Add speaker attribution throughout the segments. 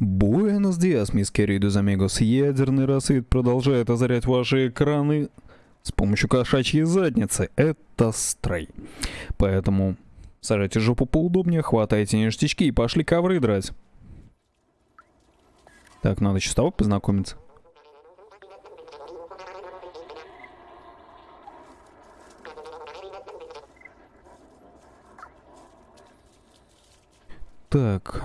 Speaker 1: Буэнос диас, мисс Керидус Амигос. Ядерный рассвет продолжает озарять ваши экраны с помощью кошачьей задницы. Это стрей. Поэтому сажайте жопу поудобнее, хватайте ништячки и пошли ковры драть. Так, надо еще с тобой познакомиться. Так.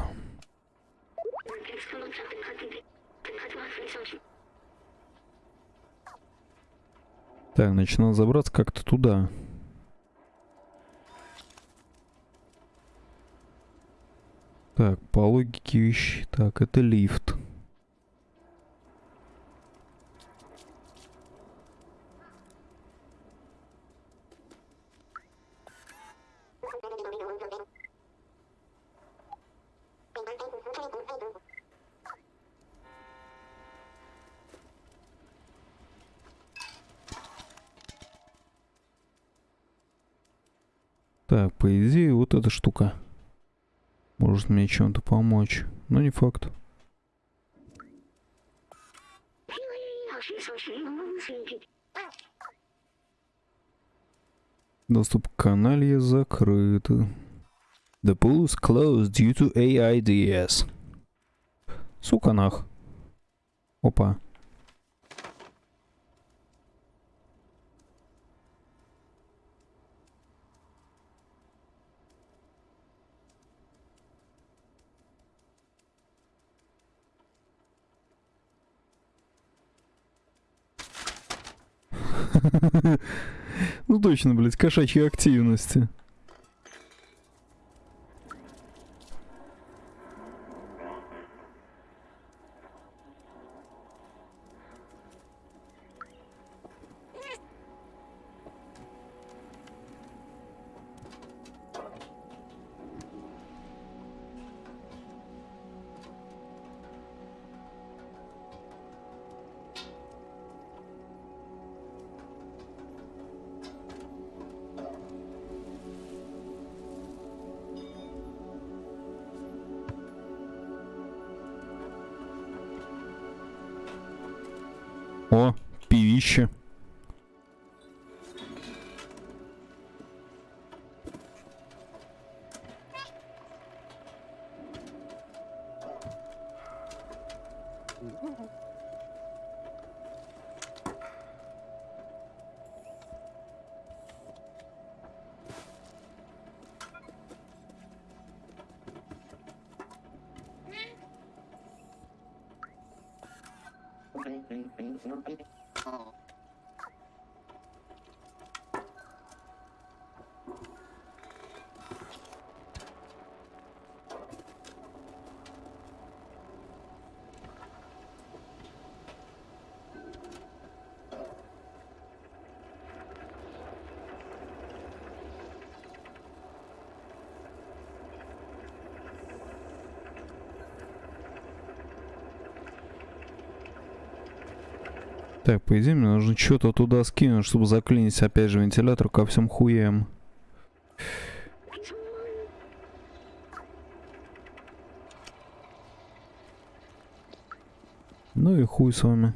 Speaker 1: Так, значит, надо забраться как-то туда. Так, по логике вещи. Так, это лифт. Так, по идее, вот эта штука может мне чем-то помочь. Но не факт. Доступ к канале закрыт. The pool is closed due to AIDS. Сука нах. Опа. Ну точно, блядь, кошачьи активности. 2000. Так, по идее, мне нужно что-то туда скинуть, чтобы заклинить опять же вентилятор ко всем хуям. Ну и хуй с вами.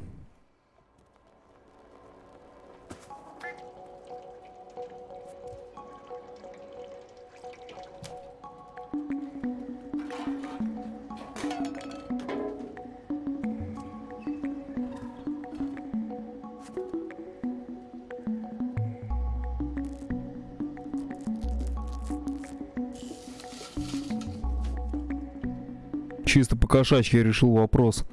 Speaker 1: Чисто по кошачьи решил вопрос.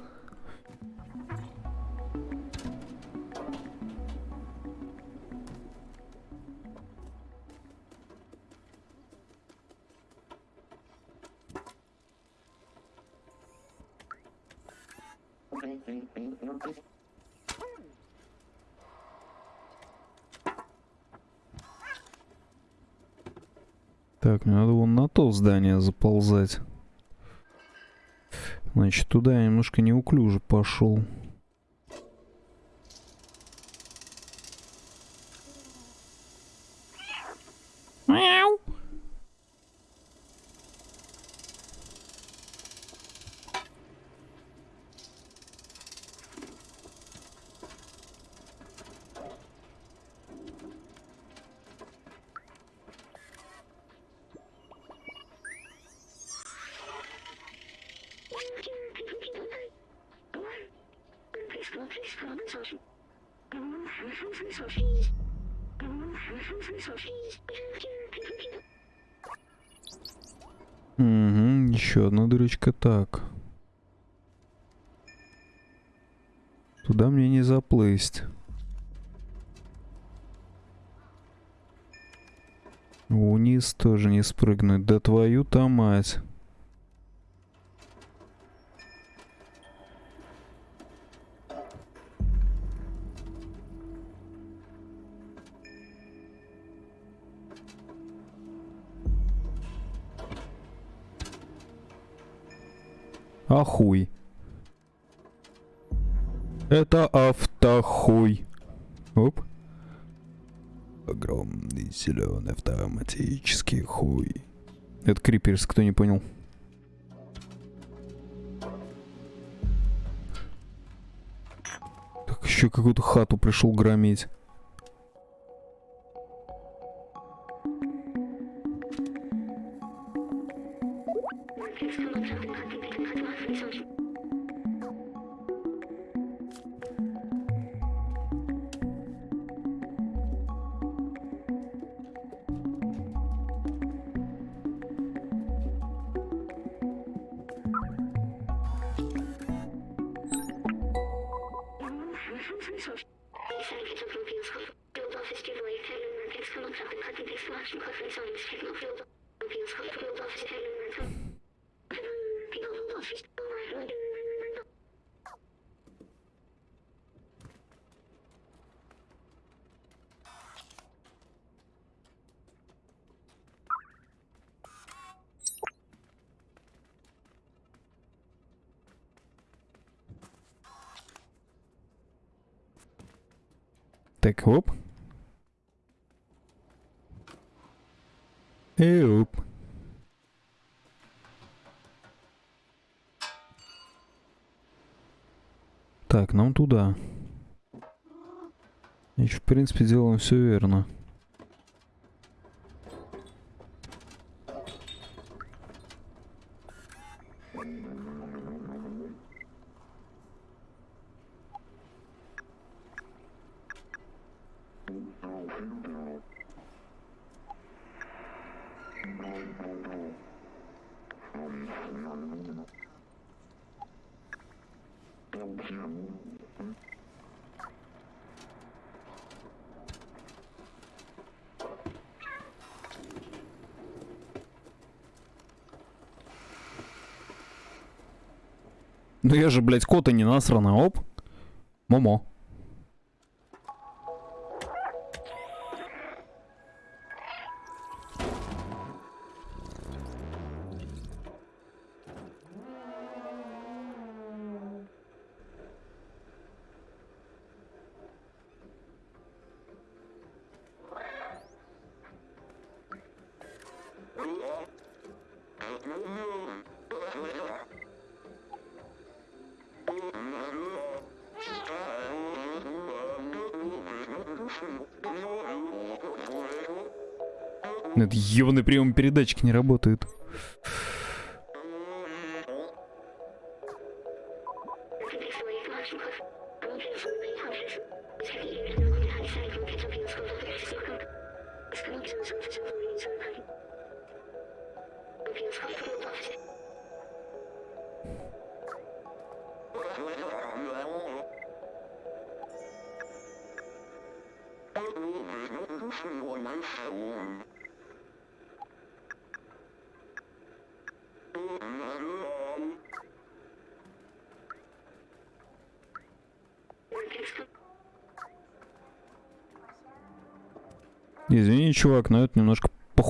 Speaker 1: Неуклюже Угу, еще одна дырочка. Так. Туда мне не заплыть. Вниз тоже не спрыгнуть. Да твою-то мать. Ахуй. Это автохуй. Оп. Огромный зеленый автоматический хуй. Это Криперс, кто не понял. Так еще какую-то хату пришел громить.
Speaker 2: Please come up to the party, please come to our station.
Speaker 1: Так, оп. И оп. Так, нам туда. Значит, в принципе, делаем все верно. Ну я же, блядь, кота не насрано, оп. Момо. Этот ебаный прием передатчик не работает. Чувак, но это немножко по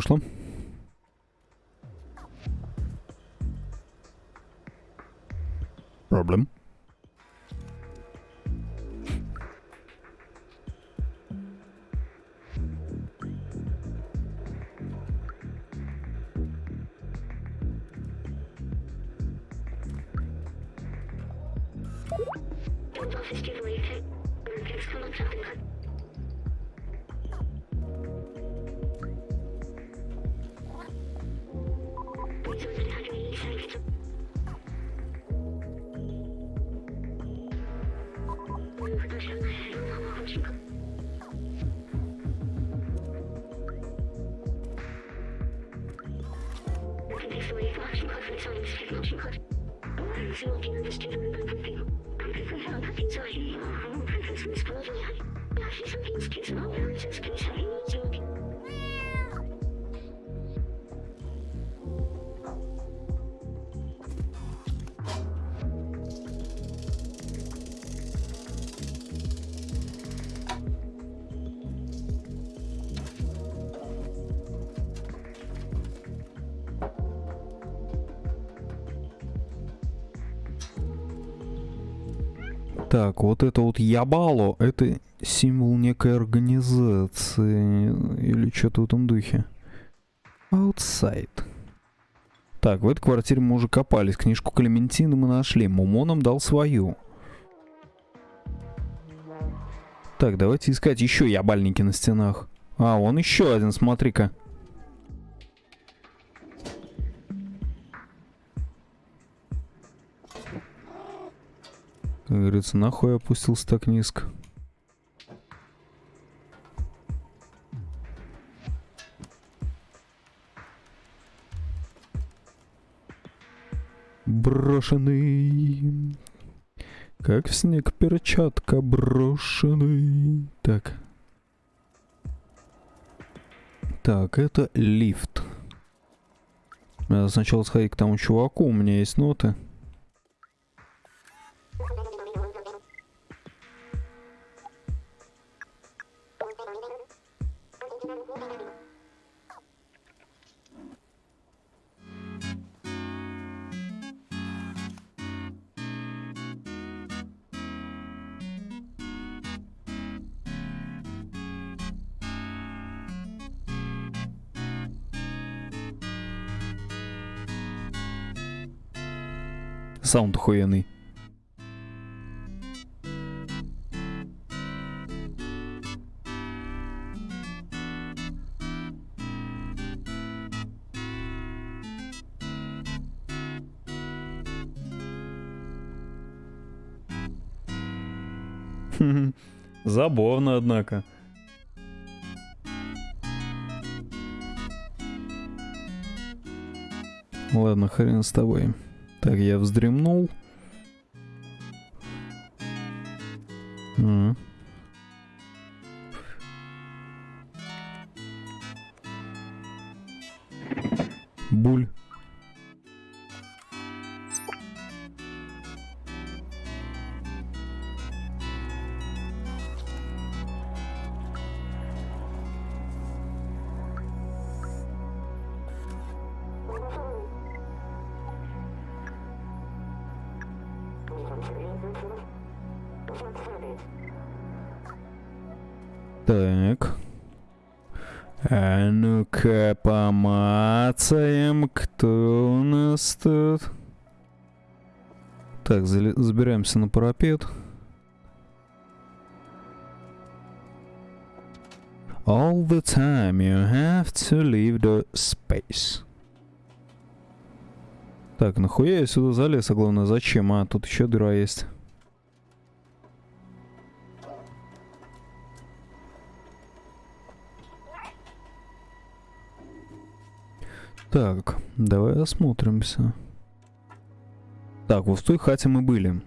Speaker 1: вышло. Проблем. Так, вот это вот ябало, это символ некой организации или что-то в этом духе. Outside. Так, в этой квартире мы уже копались. Книжку Клементины мы нашли. Мумо нам дал свою. Так, давайте искать еще ябальники на стенах. А, он еще один, смотри-ка. Как говорится, нахуй опустился так низко. Брошенный. Как снег перчатка брошенный. Так. Так, это лифт. Надо сначала сходить к тому чуваку, у меня есть ноты. Саунд охуенный. Забавно, однако. Ладно, хрен с тобой. Так, я вздремнул. А. нас тут. Так, забираемся на парапет. All the time you have to leave the space. Так, нахуя я сюда залез, а главное зачем? А, тут еще дыра есть. Так, давай осмотримся. Так, вот в той хате мы были.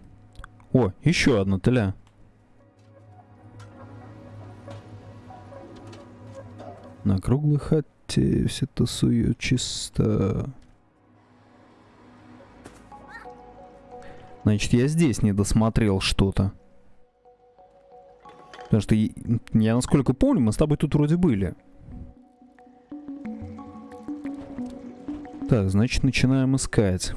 Speaker 1: О, еще одна теля. На круглой хате все тусуют чисто. Значит, я здесь не досмотрел что-то. Потому что я, насколько помню, мы с тобой тут вроде были. Так, значит, начинаем искать.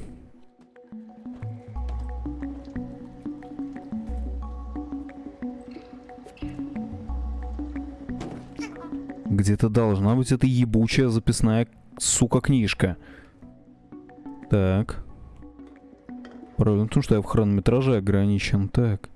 Speaker 1: Где-то должна быть эта ебучая записная, сука, книжка. Так. Правильно, потому что я в хронометраже ограничен. Так.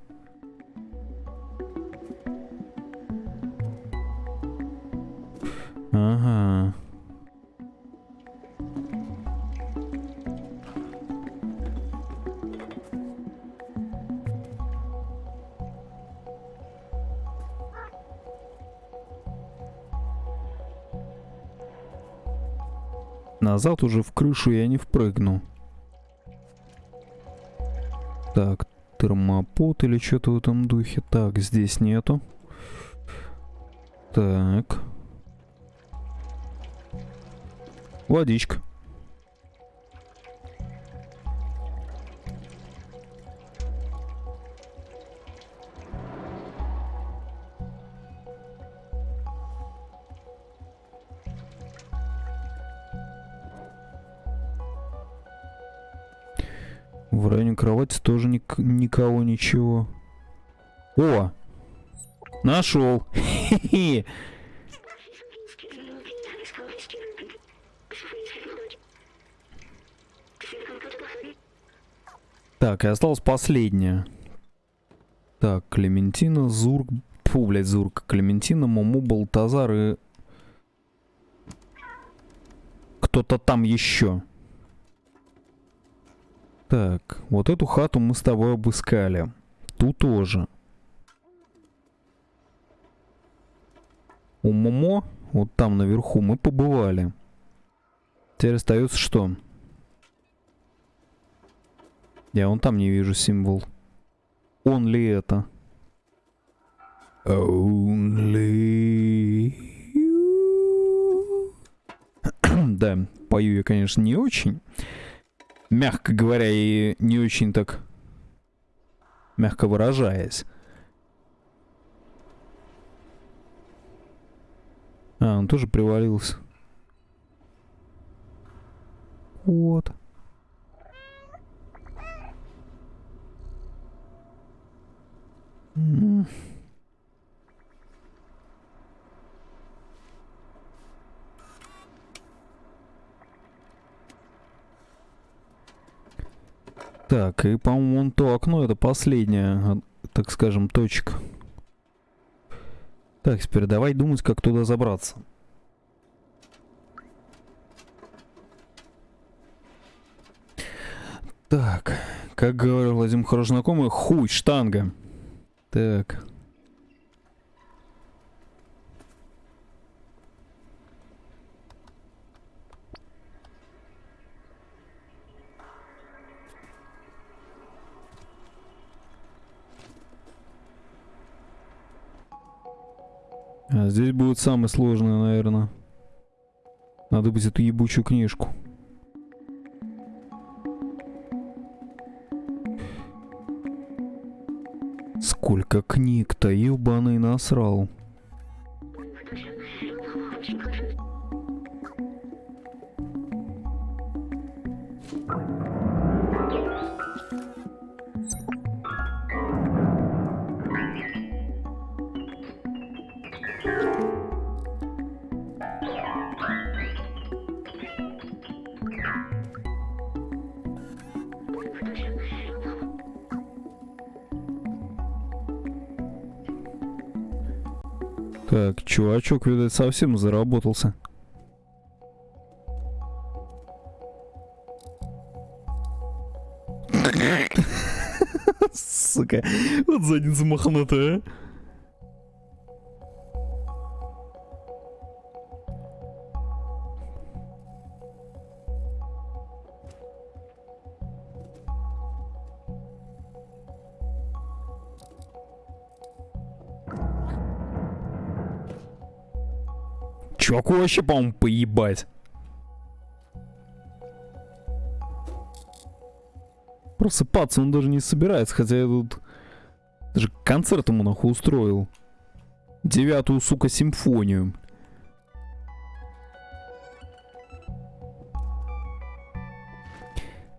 Speaker 1: Назад уже в крышу я не впрыгну. Так, термопот или что-то в этом духе. Так, здесь нету. Так. Водичка. Тоже ник никого ничего. О! Нашел! Так, и осталось последняя. Так, Клементина, Зурк... Фу, блядь, Зурк. Клементина, Муму, Балтазар и... Кто-то там еще. Так, вот эту хату мы с тобой обыскали. Ту тоже. У Момо, вот там наверху, мы побывали. Теперь остается что? Я вон там не вижу символ. Он ли это? Only you. да, пою я, конечно, не очень. Мягко говоря, и не очень так... Мягко выражаясь. А, он тоже привалился. Вот. Так, и, по-моему, вон то окно, это последняя, а, так скажем, точка. Так, теперь давай думать, как туда забраться. Так, как говорил один хороший знакомый, хуй, штанга. Так. А здесь будет самое сложное, наверное. Надо быть эту ебучую книжку. Сколько книг-то, ебаный насрал. Так, чувачок, видать, совсем заработался. Сука, вот задница мохнатая. Чуваку вообще, по-моему, поебать. Просыпаться он даже не собирается, хотя я тут даже концерт ему нахуй устроил. Девятую, сука, симфонию.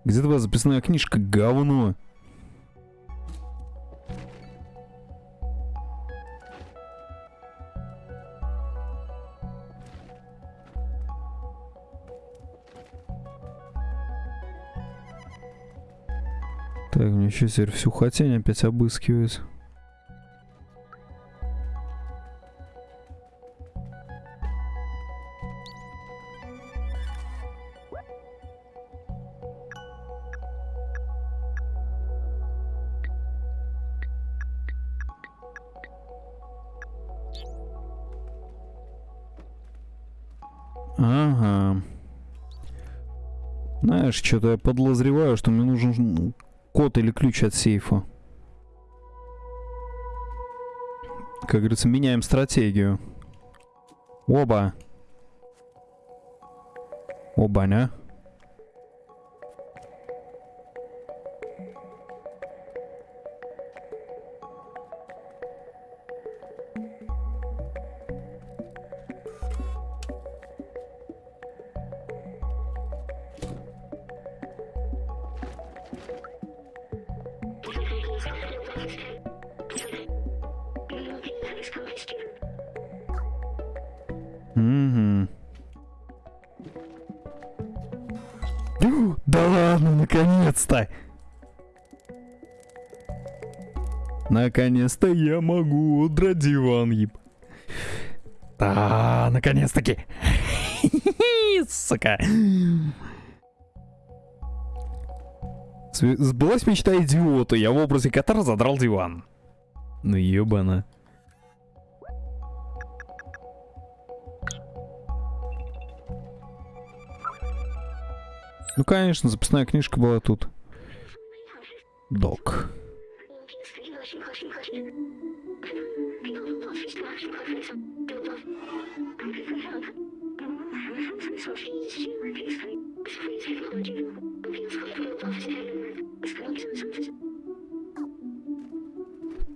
Speaker 1: Где твоя записная книжка, говно? Еще теперь всю хотень опять обыскивать. Ага. Знаешь, что-то я подозреваю, что мне нужен код или ключ от сейфа. Как говорится, меняем стратегию. Оба. Оба, не? Угу. Да ладно, наконец-то! Наконец-то я могу удрать диван, еб. Да, наконец-таки. Сука. Сбылась мечта идиота, я в образе кота задрал диван. Ну ебано. Ну конечно, записная книжка была тут. Док.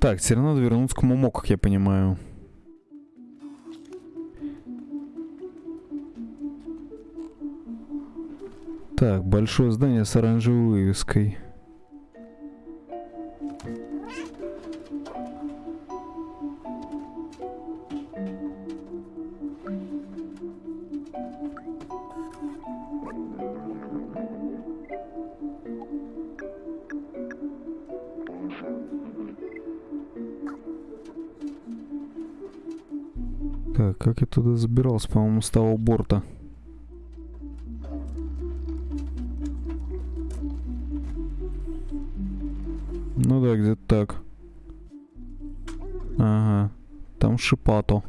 Speaker 1: Так, теперь надо вернуться к Момо, как я понимаю. Так, большое здание с оранжевой вывеской. Так, как я туда забирался, по-моему, с того борта. Ну да, где-то так. Ага. Там шипато.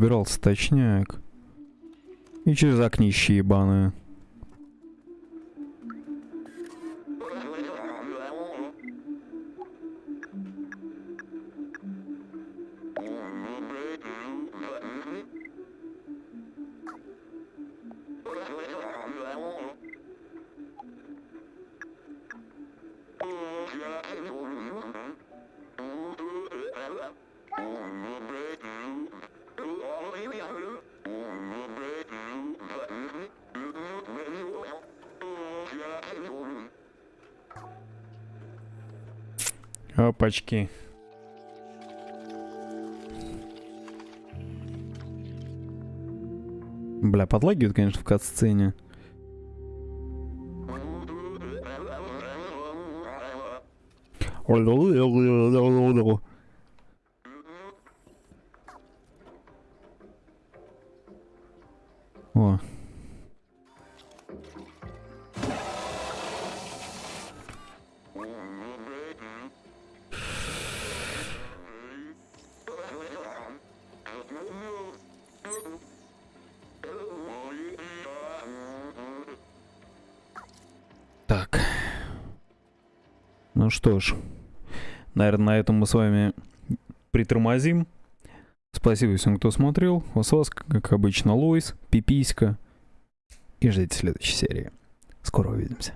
Speaker 1: Забирался, точняк. И через окнище ебаное. Опачки. Бля, подлагивает, конечно, в кат-сцене. О. что ж, наверное, на этом мы с вами притормозим. Спасибо всем, кто смотрел. С вас, как обычно, Лойс, Пиписька. И ждите следующей серии. Скоро увидимся.